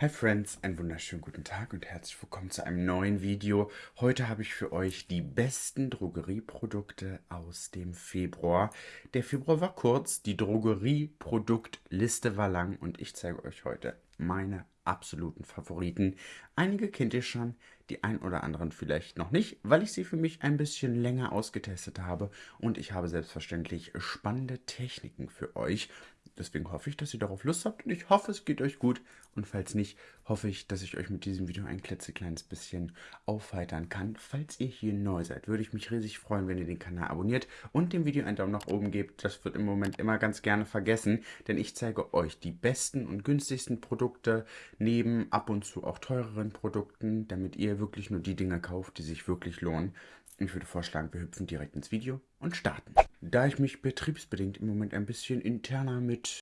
Hi Friends, einen wunderschönen guten Tag und herzlich willkommen zu einem neuen Video. Heute habe ich für euch die besten Drogerieprodukte aus dem Februar. Der Februar war kurz, die Drogerieproduktliste war lang und ich zeige euch heute meine absoluten Favoriten. Einige kennt ihr schon, die ein oder anderen vielleicht noch nicht, weil ich sie für mich ein bisschen länger ausgetestet habe und ich habe selbstverständlich spannende Techniken für euch. Deswegen hoffe ich, dass ihr darauf Lust habt und ich hoffe, es geht euch gut. Und falls nicht, hoffe ich, dass ich euch mit diesem Video ein klitzekleines bisschen aufheitern kann. Falls ihr hier neu seid, würde ich mich riesig freuen, wenn ihr den Kanal abonniert und dem Video einen Daumen nach oben gebt. Das wird im Moment immer ganz gerne vergessen, denn ich zeige euch die besten und günstigsten Produkte neben ab und zu auch teureren Produkten, damit ihr wirklich nur die Dinge kauft, die sich wirklich lohnen. Ich würde vorschlagen, wir hüpfen direkt ins Video und starten. Da ich mich betriebsbedingt im Moment ein bisschen interner mit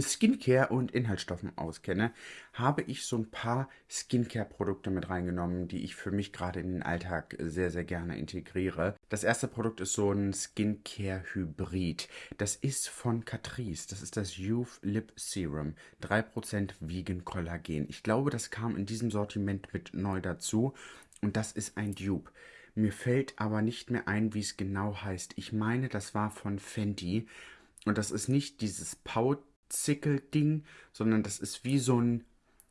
Skincare und Inhaltsstoffen auskenne, habe ich so ein paar Skincare-Produkte mit reingenommen, die ich für mich gerade in den Alltag sehr, sehr gerne integriere. Das erste Produkt ist so ein Skincare-Hybrid. Das ist von Catrice. Das ist das Youth Lip Serum. 3% Vegan Kollagen. Ich glaube, das kam in diesem Sortiment mit neu dazu. Und das ist ein Dupe. Mir fällt aber nicht mehr ein, wie es genau heißt. Ich meine, das war von Fenty. Und das ist nicht dieses Pauzickel-Ding, sondern das ist wie so ein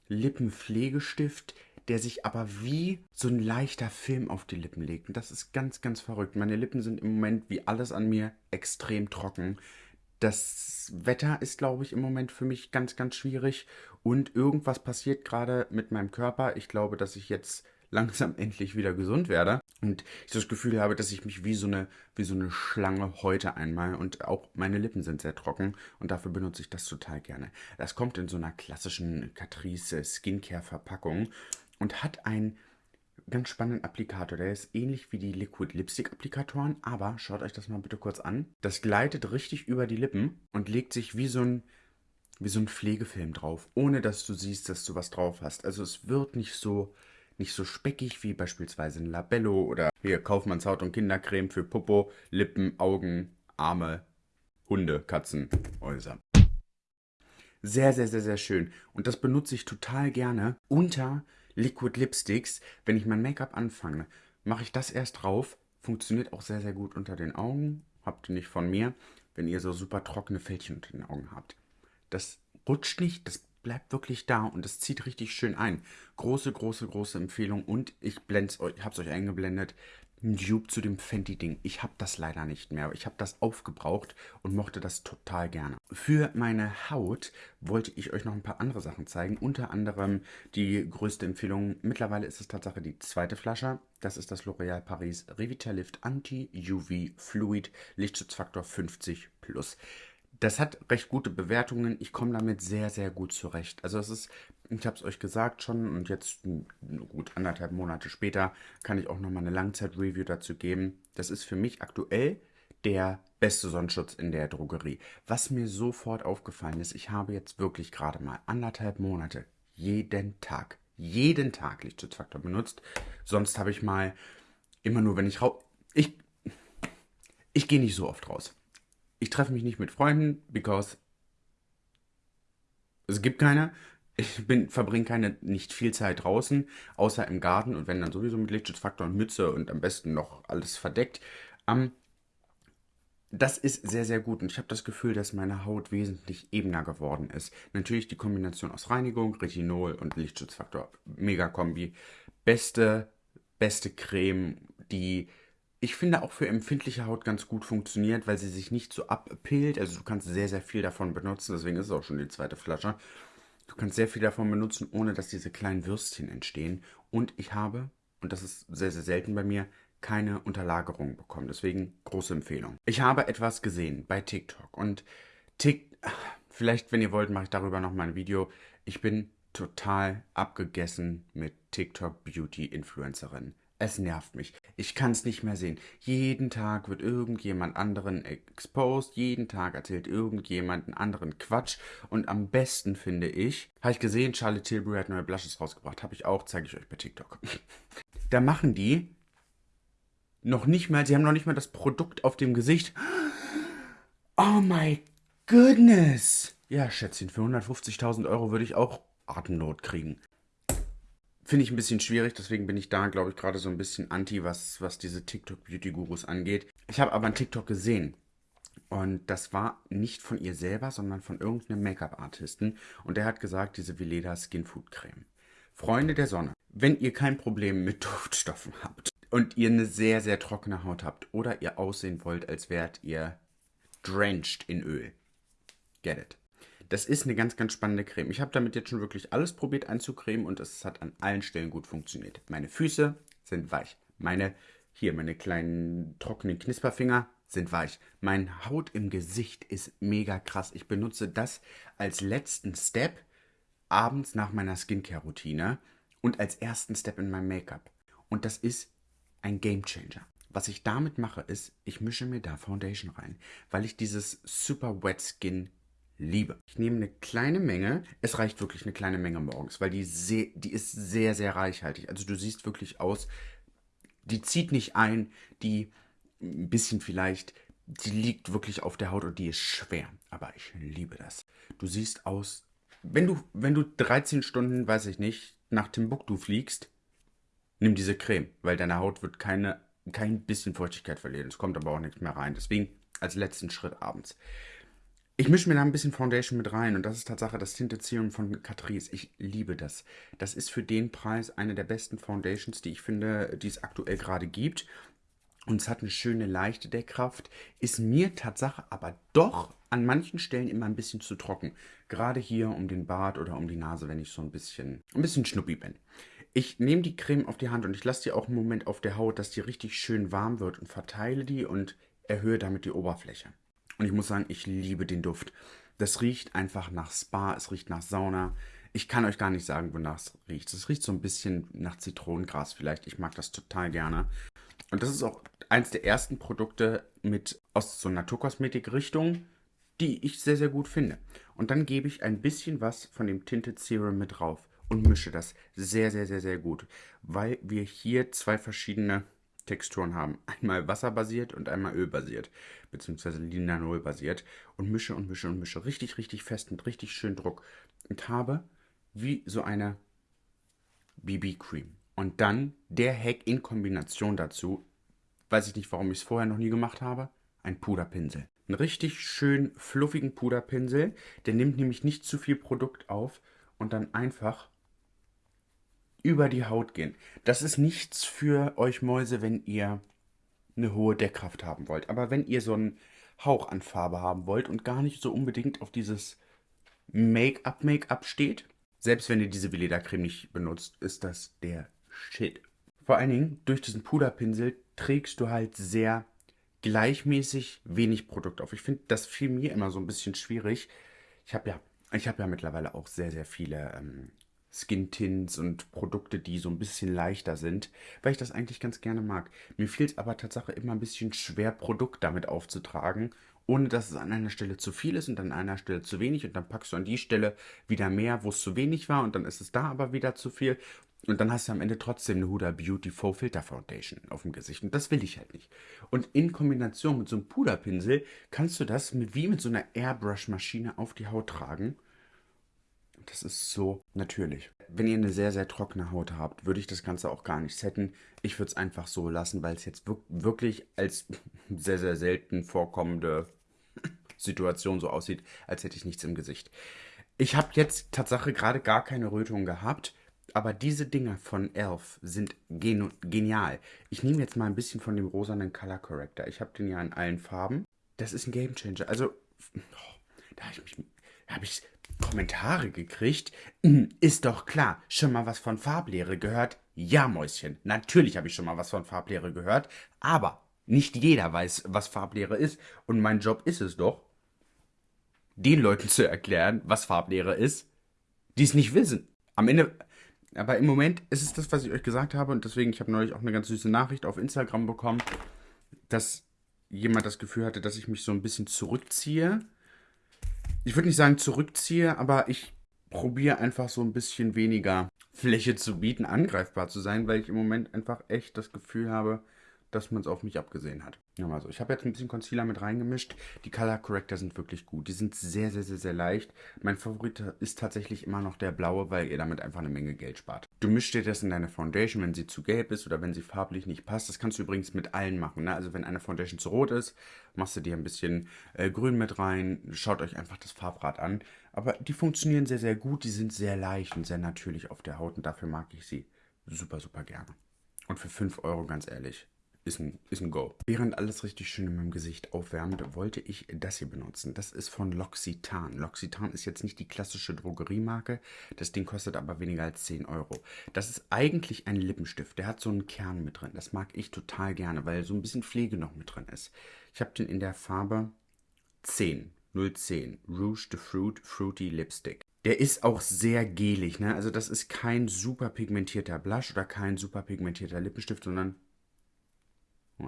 Lippenpflegestift, der sich aber wie so ein leichter Film auf die Lippen legt. Und das ist ganz, ganz verrückt. Meine Lippen sind im Moment, wie alles an mir, extrem trocken. Das Wetter ist, glaube ich, im Moment für mich ganz, ganz schwierig. Und irgendwas passiert gerade mit meinem Körper. Ich glaube, dass ich jetzt langsam endlich wieder gesund werde. Und ich das Gefühl habe, dass ich mich wie so eine, wie so eine Schlange heute einmal und auch meine Lippen sind sehr trocken und dafür benutze ich das total gerne. Das kommt in so einer klassischen Catrice Skincare Verpackung und hat einen ganz spannenden Applikator. Der ist ähnlich wie die Liquid Lipstick Applikatoren, aber schaut euch das mal bitte kurz an. Das gleitet richtig über die Lippen und legt sich wie so ein wie so ein Pflegefilm drauf, ohne dass du siehst, dass du was drauf hast. Also es wird nicht so nicht so speckig wie beispielsweise ein Labello oder hier Kaufmanns Haut- und Kindercreme für Popo, Lippen, Augen, Arme, Hunde, Katzen, Häuser. Sehr, sehr, sehr, sehr schön. Und das benutze ich total gerne unter Liquid Lipsticks. Wenn ich mein Make-up anfange, mache ich das erst drauf. Funktioniert auch sehr, sehr gut unter den Augen. Habt ihr nicht von mir, wenn ihr so super trockene Fältchen unter den Augen habt. Das rutscht nicht, das bleibt wirklich da und es zieht richtig schön ein. Große, große, große Empfehlung und ich blende euch, hab's euch eingeblendet. Ein Dupe zu dem Fenty-Ding. Ich habe das leider nicht mehr. Ich habe das aufgebraucht und mochte das total gerne. Für meine Haut wollte ich euch noch ein paar andere Sachen zeigen. Unter anderem die größte Empfehlung. Mittlerweile ist es Tatsache die zweite Flasche. Das ist das L'Oréal Paris Revitalift Anti-UV Fluid Lichtschutzfaktor 50 Plus. Das hat recht gute Bewertungen. Ich komme damit sehr, sehr gut zurecht. Also es ist, ich habe es euch gesagt schon und jetzt gut anderthalb Monate später kann ich auch nochmal eine Langzeit-Review dazu geben. Das ist für mich aktuell der beste Sonnenschutz in der Drogerie. Was mir sofort aufgefallen ist, ich habe jetzt wirklich gerade mal anderthalb Monate jeden Tag, jeden Tag Lichtschutzfaktor benutzt. Sonst habe ich mal immer nur, wenn ich raus... Ich, ich gehe nicht so oft raus. Ich treffe mich nicht mit Freunden, because es gibt keine. Ich bin, verbringe keine, nicht viel Zeit draußen, außer im Garten und wenn dann sowieso mit Lichtschutzfaktor und Mütze und am besten noch alles verdeckt. Ähm, das ist sehr, sehr gut und ich habe das Gefühl, dass meine Haut wesentlich ebener geworden ist. Natürlich die Kombination aus Reinigung, Retinol und Lichtschutzfaktor. Mega Kombi. Beste, beste Creme, die ich finde auch für empfindliche Haut ganz gut funktioniert, weil sie sich nicht so abpillt. Also du kannst sehr, sehr viel davon benutzen, deswegen ist es auch schon die zweite Flasche. Du kannst sehr viel davon benutzen, ohne dass diese kleinen Würstchen entstehen. Und ich habe, und das ist sehr, sehr selten bei mir, keine Unterlagerung bekommen. Deswegen große Empfehlung. Ich habe etwas gesehen bei TikTok und Tik, vielleicht, wenn ihr wollt, mache ich darüber nochmal ein Video. Ich bin total abgegessen mit TikTok Beauty Influencerin. Es nervt mich. Ich kann es nicht mehr sehen. Jeden Tag wird irgendjemand anderen exposed. Jeden Tag erzählt irgendjemand einen anderen Quatsch. Und am besten finde ich, habe ich gesehen, Charlotte Tilbury hat neue Blushes rausgebracht. Habe ich auch, zeige ich euch bei TikTok. da machen die noch nicht mal, sie haben noch nicht mal das Produkt auf dem Gesicht. Oh my goodness. Ja, Schätzchen, für 150.000 Euro würde ich auch Atemnot kriegen. Finde ich ein bisschen schwierig, deswegen bin ich da, glaube ich, gerade so ein bisschen anti, was, was diese TikTok-Beauty-Gurus angeht. Ich habe aber einen TikTok gesehen. Und das war nicht von ihr selber, sondern von irgendeinem Make-up-Artisten. Und der hat gesagt, diese Veleda Skin Food Creme. Freunde der Sonne, wenn ihr kein Problem mit Duftstoffen habt und ihr eine sehr, sehr trockene Haut habt oder ihr aussehen wollt, als wärt ihr drenched in Öl. Get it. Das ist eine ganz, ganz spannende Creme. Ich habe damit jetzt schon wirklich alles probiert einzucremen und es hat an allen Stellen gut funktioniert. Meine Füße sind weich. Meine, hier, meine kleinen trockenen Knisperfinger sind weich. Meine Haut im Gesicht ist mega krass. Ich benutze das als letzten Step abends nach meiner Skincare-Routine und als ersten Step in meinem Make-up. Und das ist ein Game Changer. Was ich damit mache, ist, ich mische mir da Foundation rein, weil ich dieses Super Wet Skin liebe. Ich nehme eine kleine Menge, es reicht wirklich eine kleine Menge morgens, weil die, sehr, die ist sehr, sehr reichhaltig. Also du siehst wirklich aus, die zieht nicht ein, die ein bisschen vielleicht, die liegt wirklich auf der Haut und die ist schwer. Aber ich liebe das. Du siehst aus, wenn du, wenn du 13 Stunden, weiß ich nicht, nach Timbuktu fliegst, nimm diese Creme, weil deine Haut wird keine, kein bisschen Feuchtigkeit verlieren. Es kommt aber auch nichts mehr rein. Deswegen als letzten Schritt abends. Ich mische mir da ein bisschen Foundation mit rein und das ist Tatsache das Tinted Serum von Catrice. Ich liebe das. Das ist für den Preis eine der besten Foundations, die ich finde, die es aktuell gerade gibt. Und es hat eine schöne leichte Deckkraft, ist mir Tatsache aber doch an manchen Stellen immer ein bisschen zu trocken. Gerade hier um den Bart oder um die Nase, wenn ich so ein bisschen, ein bisschen schnuppi bin. Ich nehme die Creme auf die Hand und ich lasse die auch einen Moment auf der Haut, dass die richtig schön warm wird und verteile die und erhöhe damit die Oberfläche. Und ich muss sagen, ich liebe den Duft. Das riecht einfach nach Spa, es riecht nach Sauna. Ich kann euch gar nicht sagen, wonach es riecht. Es riecht so ein bisschen nach Zitronengras vielleicht. Ich mag das total gerne. Und das ist auch eins der ersten Produkte mit aus so Naturkosmetik-Richtung, die ich sehr, sehr gut finde. Und dann gebe ich ein bisschen was von dem Tinted Serum mit drauf und mische das sehr, sehr, sehr, sehr gut, weil wir hier zwei verschiedene Texturen haben. Einmal wasserbasiert und einmal ölbasiert, beziehungsweise linanol-basiert. Und mische und mische und mische richtig, richtig fest mit richtig schön Druck. Und habe wie so eine BB-Cream. Und dann der Hack in Kombination dazu, weiß ich nicht, warum ich es vorher noch nie gemacht habe, ein Puderpinsel. Einen richtig schön fluffigen Puderpinsel, der nimmt nämlich nicht zu viel Produkt auf und dann einfach über die Haut gehen. Das ist nichts für euch Mäuse, wenn ihr eine hohe Deckkraft haben wollt. Aber wenn ihr so einen Hauch an Farbe haben wollt und gar nicht so unbedingt auf dieses Make-up-Make-up steht, selbst wenn ihr diese Veleda-Creme nicht benutzt, ist das der Shit. Vor allen Dingen, durch diesen Puderpinsel trägst du halt sehr gleichmäßig wenig Produkt auf. Ich finde, das fiel mir immer so ein bisschen schwierig. Ich habe ja, habe ja mittlerweile auch sehr, sehr viele ähm, Skin-Tints und Produkte, die so ein bisschen leichter sind, weil ich das eigentlich ganz gerne mag. Mir fiel es aber tatsächlich immer ein bisschen schwer, Produkt damit aufzutragen, ohne dass es an einer Stelle zu viel ist und an einer Stelle zu wenig und dann packst du an die Stelle wieder mehr, wo es zu wenig war und dann ist es da aber wieder zu viel und dann hast du am Ende trotzdem eine Huda Beauty Faux Filter Foundation auf dem Gesicht. Und das will ich halt nicht. Und in Kombination mit so einem Puderpinsel kannst du das mit, wie mit so einer Airbrush-Maschine auf die Haut tragen. Das ist so natürlich. Wenn ihr eine sehr, sehr trockene Haut habt, würde ich das Ganze auch gar nicht setten. Ich würde es einfach so lassen, weil es jetzt wirklich als sehr, sehr selten vorkommende Situation so aussieht, als hätte ich nichts im Gesicht. Ich habe jetzt Tatsache gerade gar keine Rötung gehabt, aber diese Dinger von Elf sind gen genial. Ich nehme jetzt mal ein bisschen von dem rosanen Color Corrector. Ich habe den ja in allen Farben. Das ist ein Game Changer. Also, oh, da habe ich mich habe ich Kommentare gekriegt. Ist doch klar, schon mal was von Farblehre gehört? Ja, Mäuschen, natürlich habe ich schon mal was von Farblehre gehört, aber nicht jeder weiß, was Farblehre ist und mein Job ist es doch, den Leuten zu erklären, was Farblehre ist, die es nicht wissen. Am Ende, aber im Moment ist es das, was ich euch gesagt habe und deswegen, ich habe neulich auch eine ganz süße Nachricht auf Instagram bekommen, dass jemand das Gefühl hatte, dass ich mich so ein bisschen zurückziehe ich würde nicht sagen zurückziehe, aber ich probiere einfach so ein bisschen weniger Fläche zu bieten, angreifbar zu sein, weil ich im Moment einfach echt das Gefühl habe, dass man es auf mich abgesehen hat. Ja, mal so. Ich habe jetzt ein bisschen Concealer mit reingemischt. Die Color Corrector sind wirklich gut. Die sind sehr, sehr, sehr, sehr leicht. Mein Favorit ist tatsächlich immer noch der blaue, weil ihr damit einfach eine Menge Geld spart. Du mischst dir das in deine Foundation, wenn sie zu gelb ist oder wenn sie farblich nicht passt. Das kannst du übrigens mit allen machen. Ne? Also wenn eine Foundation zu rot ist, machst du dir ein bisschen äh, grün mit rein. Schaut euch einfach das Farbrad an. Aber die funktionieren sehr, sehr gut. Die sind sehr leicht und sehr natürlich auf der Haut und dafür mag ich sie super, super gerne. Und für 5 Euro, ganz ehrlich, ist ein, ist ein Go. Während alles richtig schön in meinem Gesicht aufwärmt, wollte ich das hier benutzen. Das ist von L'Occitane. L'Occitane ist jetzt nicht die klassische Drogeriemarke. Das Ding kostet aber weniger als 10 Euro. Das ist eigentlich ein Lippenstift. Der hat so einen Kern mit drin. Das mag ich total gerne, weil so ein bisschen Pflege noch mit drin ist. Ich habe den in der Farbe 10. 010. Rouge de Fruit Fruity Lipstick. Der ist auch sehr gelig, ne? Also das ist kein super pigmentierter Blush oder kein super pigmentierter Lippenstift, sondern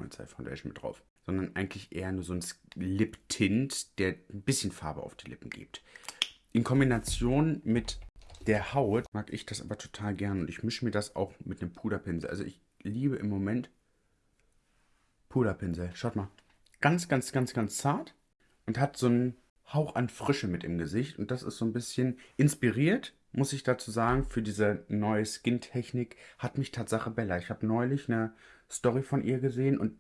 Habe Foundation mit drauf. Sondern eigentlich eher nur so ein Lip-Tint, der ein bisschen Farbe auf die Lippen gibt. In Kombination mit der Haut mag ich das aber total gern und ich mische mir das auch mit einem Puderpinsel. Also ich liebe im Moment Puderpinsel. Schaut mal. Ganz, ganz, ganz, ganz zart und hat so einen Hauch an Frische mit im Gesicht und das ist so ein bisschen inspiriert, muss ich dazu sagen, für diese neue Skin-Technik hat mich Tatsache Bella. Ich habe neulich eine Story von ihr gesehen und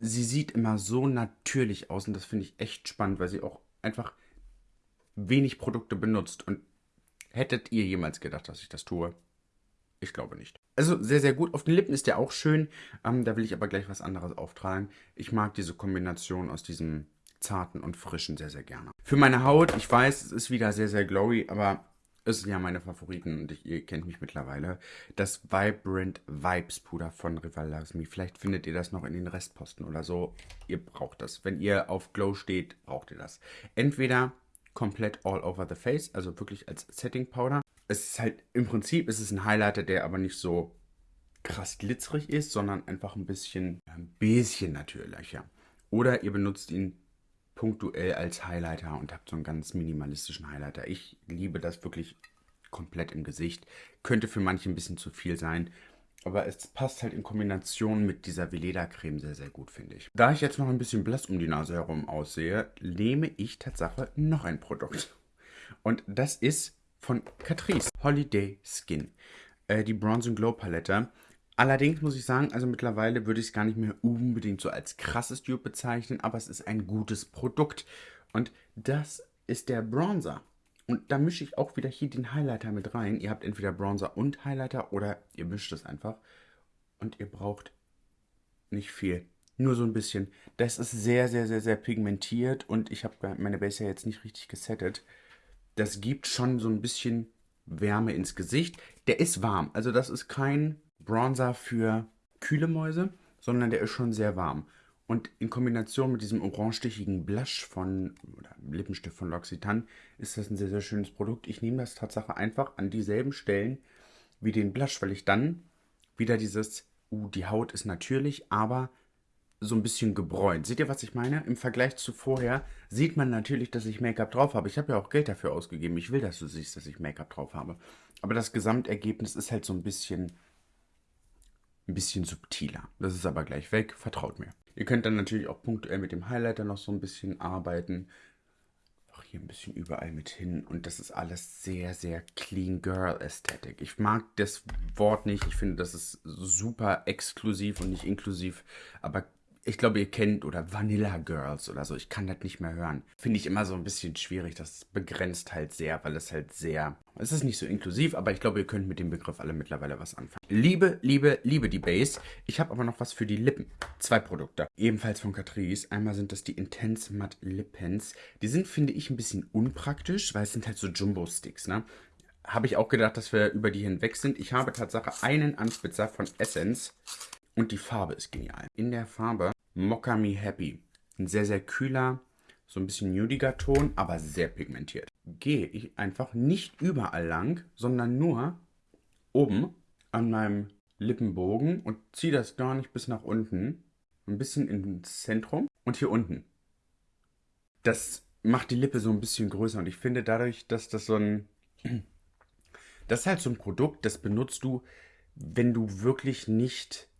sie sieht immer so natürlich aus und das finde ich echt spannend, weil sie auch einfach wenig Produkte benutzt. Und hättet ihr jemals gedacht, dass ich das tue? Ich glaube nicht. Also sehr, sehr gut. Auf den Lippen ist der auch schön. Ähm, da will ich aber gleich was anderes auftragen. Ich mag diese Kombination aus diesem zarten und frischen sehr, sehr gerne. Für meine Haut, ich weiß, es ist wieder sehr, sehr glowy, aber es sind ja meine Favoriten und ich, ihr kennt mich mittlerweile. Das Vibrant Vibes Puder von Rival Loves Vielleicht findet ihr das noch in den Restposten oder so. Ihr braucht das. Wenn ihr auf Glow steht, braucht ihr das. Entweder komplett all over the face, also wirklich als Setting Powder. Es ist halt, im Prinzip ist ein Highlighter, der aber nicht so krass glitzerig ist, sondern einfach ein bisschen, ein bisschen natürlicher. Oder ihr benutzt ihn punktuell als Highlighter und habt so einen ganz minimalistischen Highlighter. Ich liebe das wirklich komplett im Gesicht. Könnte für manche ein bisschen zu viel sein. Aber es passt halt in Kombination mit dieser Veleda-Creme sehr, sehr gut, finde ich. Da ich jetzt noch ein bisschen blass um die Nase herum aussehe, nehme ich Tatsache noch ein Produkt. Und das ist von Catrice Holiday Skin. Äh, die Bronze Glow Palette. Allerdings muss ich sagen, also mittlerweile würde ich es gar nicht mehr unbedingt so als krasses Dupe bezeichnen, aber es ist ein gutes Produkt. Und das ist der Bronzer. Und da mische ich auch wieder hier den Highlighter mit rein. Ihr habt entweder Bronzer und Highlighter oder ihr mischt es einfach. Und ihr braucht nicht viel. Nur so ein bisschen. Das ist sehr, sehr, sehr, sehr pigmentiert und ich habe meine Base ja jetzt nicht richtig gesettet. Das gibt schon so ein bisschen Wärme ins Gesicht. Der ist warm. Also das ist kein Bronzer für kühle Mäuse, sondern der ist schon sehr warm. Und in Kombination mit diesem orangestichigen Blush von, oder Lippenstift von L'Occitane, ist das ein sehr, sehr schönes Produkt. Ich nehme das Tatsache einfach an dieselben Stellen wie den Blush, weil ich dann wieder dieses, uh, die Haut ist natürlich, aber so ein bisschen gebräunt. Seht ihr, was ich meine? Im Vergleich zu vorher sieht man natürlich, dass ich Make-up drauf habe. Ich habe ja auch Geld dafür ausgegeben. Ich will, dass du siehst, dass ich Make-up drauf habe. Aber das Gesamtergebnis ist halt so ein bisschen ein bisschen subtiler. Das ist aber gleich weg, vertraut mir. Ihr könnt dann natürlich auch punktuell mit dem Highlighter noch so ein bisschen arbeiten. Auch hier ein bisschen überall mit hin. Und das ist alles sehr, sehr Clean Girl Ästhetik. Ich mag das Wort nicht. Ich finde, das ist super exklusiv und nicht inklusiv. Aber ich glaube, ihr kennt oder Vanilla Girls oder so. Ich kann das nicht mehr hören. Finde ich immer so ein bisschen schwierig. Das begrenzt halt sehr, weil es halt sehr. Es ist nicht so inklusiv, aber ich glaube, ihr könnt mit dem Begriff alle mittlerweile was anfangen. Liebe, liebe, liebe die Base. Ich habe aber noch was für die Lippen. Zwei Produkte. Ebenfalls von Catrice. Einmal sind das die Intense Matte Lip Pens. Die sind, finde ich, ein bisschen unpraktisch, weil es sind halt so Jumbo-Sticks, ne? Habe ich auch gedacht, dass wir über die hinweg sind. Ich habe Tatsache einen Anspitzer von Essence. Und die Farbe ist genial. In der Farbe Mocka Me Happy. Ein sehr, sehr kühler, so ein bisschen nudiger Ton, aber sehr pigmentiert. Gehe ich einfach nicht überall lang, sondern nur oben an meinem Lippenbogen und ziehe das gar nicht bis nach unten. Ein bisschen ins Zentrum und hier unten. Das macht die Lippe so ein bisschen größer und ich finde dadurch, dass das so ein... Das ist halt so ein Produkt, das benutzt du, wenn du wirklich nicht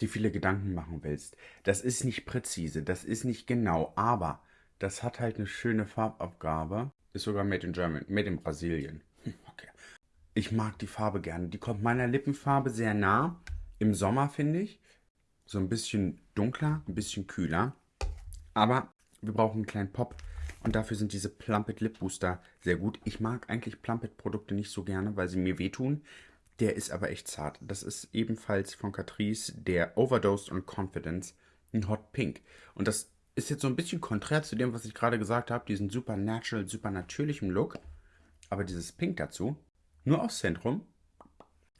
dir viele Gedanken machen willst. Das ist nicht präzise, das ist nicht genau, aber das hat halt eine schöne Farbabgabe. Ist sogar made in German, made in Brasilien. Hm, okay. Ich mag die Farbe gerne. Die kommt meiner Lippenfarbe sehr nah. Im Sommer finde ich. So ein bisschen dunkler, ein bisschen kühler. Aber wir brauchen einen kleinen Pop. Und dafür sind diese Plumpet Lip Booster sehr gut. Ich mag eigentlich Plumpet Produkte nicht so gerne, weil sie mir wehtun. Der ist aber echt zart. Das ist ebenfalls von Catrice der Overdosed on Confidence, ein Hot Pink. Und das ist jetzt so ein bisschen konträr zu dem, was ich gerade gesagt habe, diesen super natural, super natürlichen Look. Aber dieses Pink dazu, nur aufs Zentrum.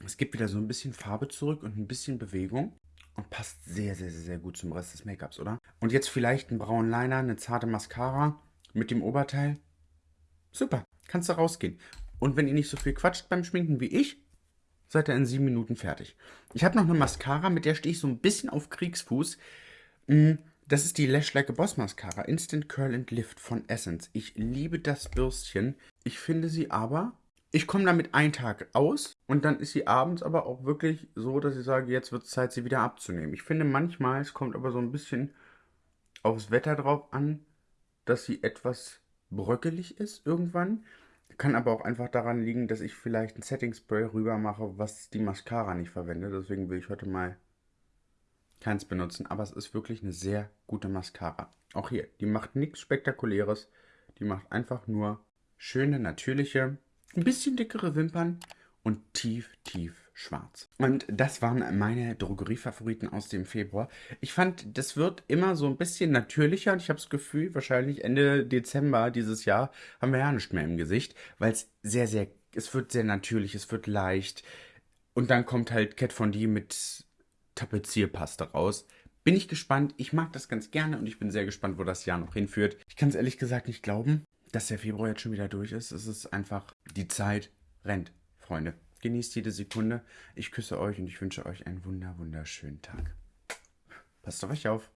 Es gibt wieder so ein bisschen Farbe zurück und ein bisschen Bewegung. Und passt sehr, sehr, sehr, sehr gut zum Rest des Make-ups, oder? Und jetzt vielleicht einen braunen Liner, eine zarte Mascara mit dem Oberteil. Super, kannst du rausgehen. Und wenn ihr nicht so viel quatscht beim Schminken wie ich, seid ihr in sieben Minuten fertig. Ich habe noch eine Mascara, mit der stehe ich so ein bisschen auf Kriegsfuß. Mm, das ist die Lash Like a Boss Mascara Instant Curl and Lift von Essence. Ich liebe das Bürstchen. Ich finde sie aber, ich komme damit einen Tag aus und dann ist sie abends aber auch wirklich so, dass ich sage, jetzt wird es Zeit, sie wieder abzunehmen. Ich finde manchmal, es kommt aber so ein bisschen aufs Wetter drauf an, dass sie etwas bröckelig ist irgendwann. Kann aber auch einfach daran liegen, dass ich vielleicht ein Setting Spray rüber mache, was die Mascara nicht verwende. Deswegen will ich heute mal keins benutzen. Aber es ist wirklich eine sehr gute Mascara. Auch hier, die macht nichts Spektakuläres. Die macht einfach nur schöne, natürliche, ein bisschen dickere Wimpern und tief, tief schwarz. Und das waren meine Drogeriefavoriten aus dem Februar. Ich fand, das wird immer so ein bisschen natürlicher und ich habe das Gefühl, wahrscheinlich Ende Dezember dieses Jahr haben wir ja nicht mehr im Gesicht, weil es sehr, sehr, es wird sehr natürlich, es wird leicht. Und dann kommt halt Cat von D mit Tapezierpaste raus. Bin ich gespannt. Ich mag das ganz gerne und ich bin sehr gespannt, wo das Jahr noch hinführt. Ich kann es ehrlich gesagt nicht glauben, dass der Februar jetzt schon wieder durch ist. Es ist einfach, die Zeit rennt, Freunde. Genießt jede Sekunde. Ich küsse euch und ich wünsche euch einen wunder, wunderschönen Tag. Passt auf euch auf.